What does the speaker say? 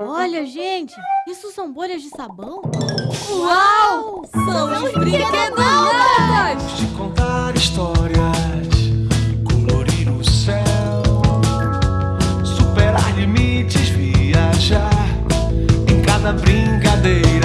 Olha, gente, isso são bolhas de sabão? Uau! São, são brinquedonas! De contar histórias, colorir o céu, superar limites, viajar em cada brincadeira.